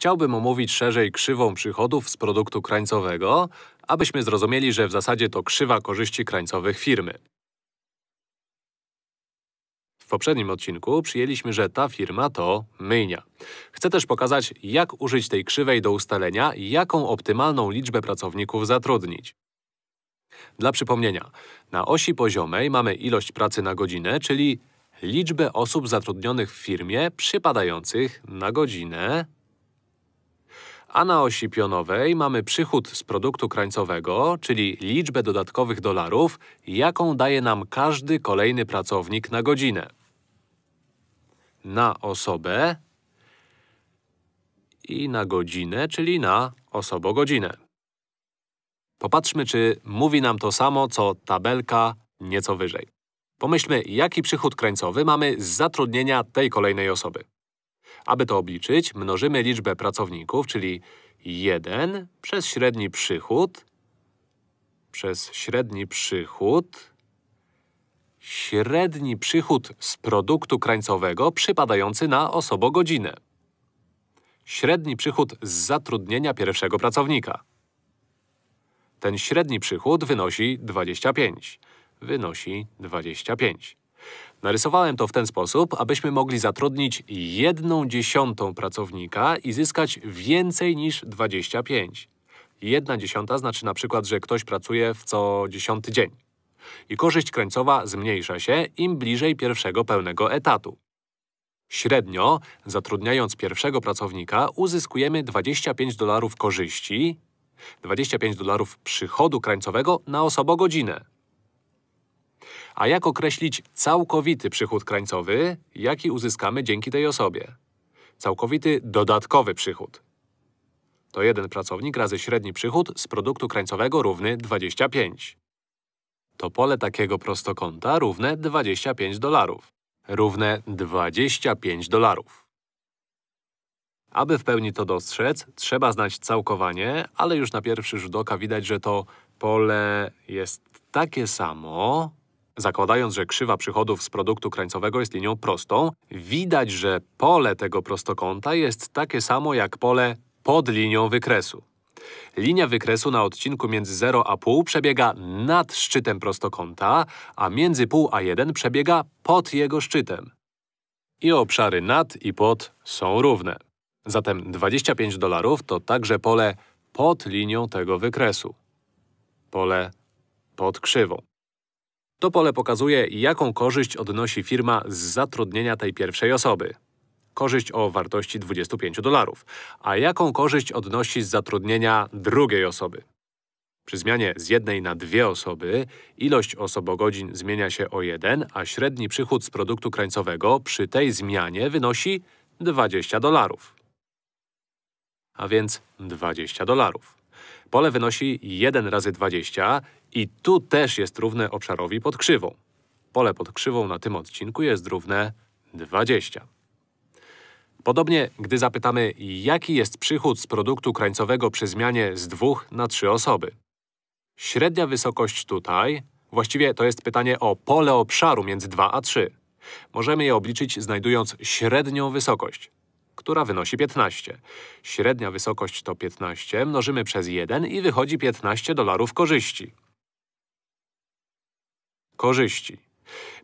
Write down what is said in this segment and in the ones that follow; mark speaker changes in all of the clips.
Speaker 1: chciałbym omówić szerzej krzywą przychodów z produktu krańcowego, abyśmy zrozumieli, że w zasadzie to krzywa korzyści krańcowych firmy. W poprzednim odcinku przyjęliśmy, że ta firma to myjnia. Chcę też pokazać, jak użyć tej krzywej do ustalenia, jaką optymalną liczbę pracowników zatrudnić. Dla przypomnienia, na osi poziomej mamy ilość pracy na godzinę, czyli liczbę osób zatrudnionych w firmie przypadających na godzinę, a na osi pionowej mamy przychód z produktu krańcowego, czyli liczbę dodatkowych dolarów, jaką daje nam każdy kolejny pracownik na godzinę. Na osobę i na godzinę, czyli na osobogodzinę. Popatrzmy, czy mówi nam to samo, co tabelka nieco wyżej. Pomyślmy, jaki przychód krańcowy mamy z zatrudnienia tej kolejnej osoby. Aby to obliczyć, mnożymy liczbę pracowników, czyli 1 przez średni przychód przez średni przychód średni przychód z produktu krańcowego przypadający na osobogodzinę. Średni przychód z zatrudnienia pierwszego pracownika. Ten średni przychód wynosi 25. Wynosi 25. Narysowałem to w ten sposób, abyśmy mogli zatrudnić jedną dziesiątą pracownika i zyskać więcej niż 25. Jedna dziesiąta znaczy na przykład, że ktoś pracuje w co dziesiąty dzień. I korzyść krańcowa zmniejsza się, im bliżej pierwszego pełnego etatu. Średnio, zatrudniając pierwszego pracownika, uzyskujemy 25 dolarów korzyści, 25 dolarów przychodu krańcowego na osobogodzinę. A jak określić całkowity przychód krańcowy, jaki uzyskamy dzięki tej osobie? Całkowity dodatkowy przychód. To jeden pracownik razy średni przychód z produktu krańcowego równy 25. To pole takiego prostokąta równe 25 dolarów. Równe 25 dolarów. Aby w pełni to dostrzec, trzeba znać całkowanie, ale już na pierwszy rzut oka widać, że to pole jest takie samo, Zakładając, że krzywa przychodów z produktu krańcowego jest linią prostą, widać, że pole tego prostokąta jest takie samo jak pole pod linią wykresu. Linia wykresu na odcinku między 0 a pół przebiega nad szczytem prostokąta, a między pół a 1 przebiega pod jego szczytem. I obszary nad i pod są równe. Zatem 25 dolarów to także pole pod linią tego wykresu. Pole pod krzywą. To pole pokazuje, jaką korzyść odnosi firma z zatrudnienia tej pierwszej osoby. Korzyść o wartości 25 dolarów. A jaką korzyść odnosi z zatrudnienia drugiej osoby? Przy zmianie z jednej na dwie osoby ilość osobogodzin zmienia się o 1, a średni przychód z produktu krańcowego przy tej zmianie wynosi 20 dolarów. A więc 20 dolarów. Pole wynosi 1 razy 20 i tu też jest równe obszarowi pod krzywą. Pole pod krzywą na tym odcinku jest równe 20. Podobnie, gdy zapytamy, jaki jest przychód z produktu krańcowego przy zmianie z dwóch na trzy osoby. Średnia wysokość tutaj, właściwie to jest pytanie o pole obszaru między 2 a 3. Możemy je obliczyć znajdując średnią wysokość która wynosi 15. Średnia wysokość to 15, mnożymy przez 1 i wychodzi 15 dolarów korzyści. Korzyści.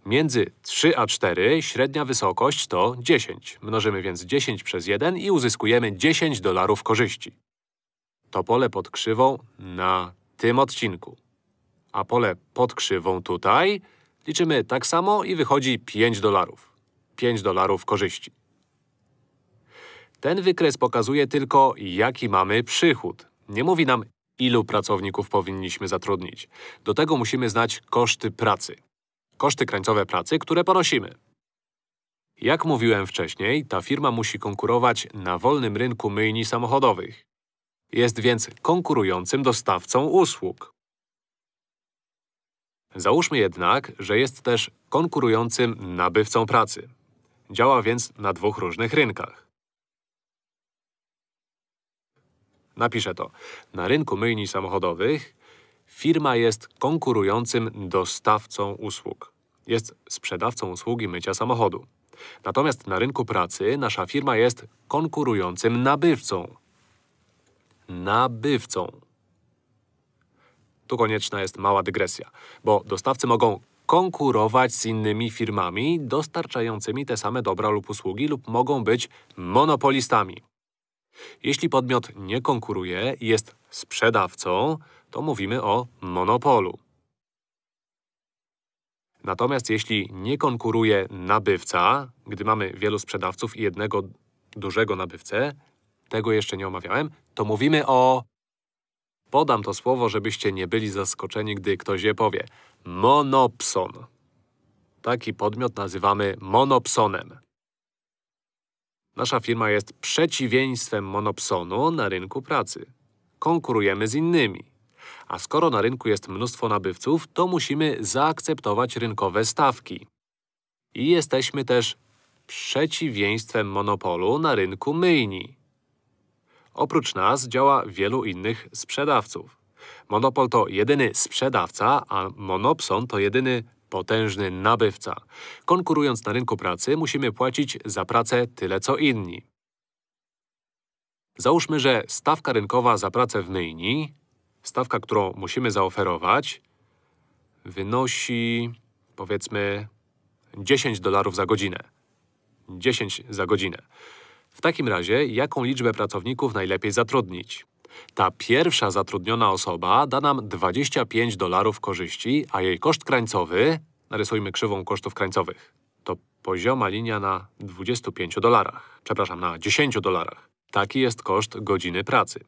Speaker 1: Między 3 a 4 średnia wysokość to 10. Mnożymy więc 10 przez 1 i uzyskujemy 10 dolarów korzyści. To pole pod krzywą na tym odcinku. A pole pod krzywą tutaj liczymy tak samo i wychodzi 5 dolarów. 5 dolarów korzyści. Ten wykres pokazuje tylko, jaki mamy przychód. Nie mówi nam, ilu pracowników powinniśmy zatrudnić. Do tego musimy znać koszty pracy. Koszty krańcowe pracy, które ponosimy. Jak mówiłem wcześniej, ta firma musi konkurować na wolnym rynku myjni samochodowych. Jest więc konkurującym dostawcą usług. Załóżmy jednak, że jest też konkurującym nabywcą pracy. Działa więc na dwóch różnych rynkach. Napiszę to. Na rynku myjni samochodowych firma jest konkurującym dostawcą usług. Jest sprzedawcą usługi mycia samochodu. Natomiast na rynku pracy nasza firma jest konkurującym nabywcą. Nabywcą. Tu konieczna jest mała dygresja, bo dostawcy mogą konkurować z innymi firmami dostarczającymi te same dobra lub usługi lub mogą być monopolistami. Jeśli podmiot nie konkuruje i jest sprzedawcą, to mówimy o monopolu. Natomiast jeśli nie konkuruje nabywca, gdy mamy wielu sprzedawców i jednego dużego nabywcę, tego jeszcze nie omawiałem, to mówimy o… Podam to słowo, żebyście nie byli zaskoczeni, gdy ktoś je powie. Monopson. Taki podmiot nazywamy monopsonem. Nasza firma jest przeciwieństwem monopsonu na rynku pracy. Konkurujemy z innymi. A skoro na rynku jest mnóstwo nabywców, to musimy zaakceptować rynkowe stawki. I jesteśmy też przeciwieństwem monopolu na rynku myjni. Oprócz nas działa wielu innych sprzedawców. Monopol to jedyny sprzedawca, a monopson to jedyny potężny nabywca. Konkurując na rynku pracy, musimy płacić za pracę tyle co inni. Załóżmy, że stawka rynkowa za pracę w myjni, stawka, którą musimy zaoferować, wynosi, powiedzmy, 10 dolarów za godzinę. 10 za godzinę. W takim razie, jaką liczbę pracowników najlepiej zatrudnić? Ta pierwsza zatrudniona osoba da nam 25 dolarów korzyści, a jej koszt krańcowy… Narysujmy krzywą kosztów krańcowych. To pozioma linia na 25 dolarach. Przepraszam, na 10 dolarach. Taki jest koszt godziny pracy.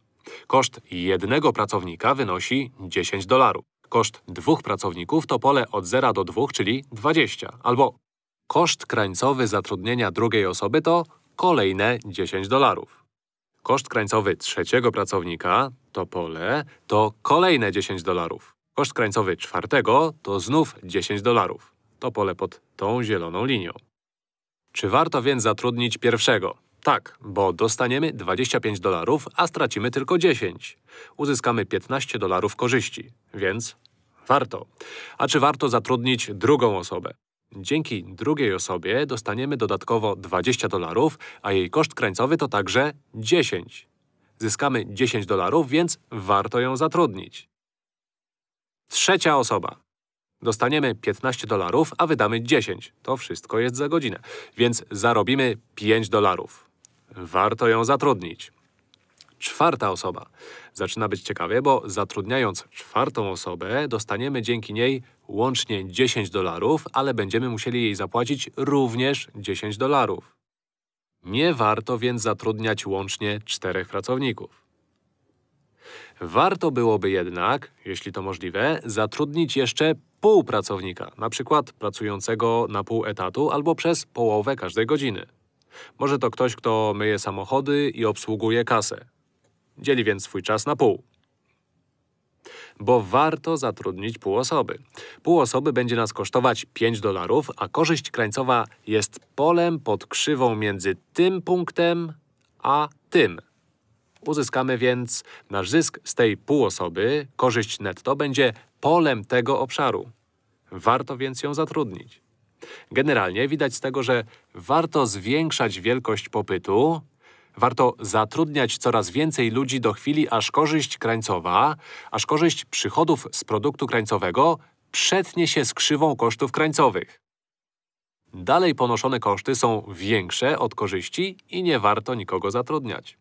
Speaker 1: Koszt jednego pracownika wynosi 10 dolarów. Koszt dwóch pracowników to pole od 0 do 2, czyli 20. Albo koszt krańcowy zatrudnienia drugiej osoby to kolejne 10 dolarów. Koszt krańcowy trzeciego pracownika, to pole, to kolejne 10 dolarów. Koszt krańcowy czwartego to znów 10 dolarów. To pole pod tą zieloną linią. Czy warto więc zatrudnić pierwszego? Tak, bo dostaniemy 25 dolarów, a stracimy tylko 10. Uzyskamy 15 dolarów korzyści, więc warto. A czy warto zatrudnić drugą osobę? Dzięki drugiej osobie dostaniemy dodatkowo 20 dolarów, a jej koszt krańcowy to także 10. Zyskamy 10 dolarów, więc warto ją zatrudnić. Trzecia osoba. Dostaniemy 15 dolarów, a wydamy 10. To wszystko jest za godzinę. Więc zarobimy 5 dolarów. Warto ją zatrudnić. Czwarta osoba. Zaczyna być ciekawie, bo zatrudniając czwartą osobę, dostaniemy dzięki niej łącznie 10 dolarów, ale będziemy musieli jej zapłacić również 10 dolarów. Nie warto więc zatrudniać łącznie czterech pracowników. Warto byłoby jednak, jeśli to możliwe, zatrudnić jeszcze pół pracownika, na przykład pracującego na pół etatu albo przez połowę każdej godziny. Może to ktoś, kto myje samochody i obsługuje kasę. Dzieli więc swój czas na pół. Bo warto zatrudnić pół osoby. Pół osoby będzie nas kosztować 5 dolarów, a korzyść krańcowa jest polem pod krzywą między tym punktem a tym. Uzyskamy więc nasz zysk z tej pół osoby, korzyść netto, będzie polem tego obszaru. Warto więc ją zatrudnić. Generalnie widać z tego, że warto zwiększać wielkość popytu, warto zatrudniać coraz więcej ludzi do chwili, aż korzyść krańcowa, aż korzyść przychodów z produktu krańcowego przetnie się z krzywą kosztów krańcowych. Dalej ponoszone koszty są większe od korzyści i nie warto nikogo zatrudniać.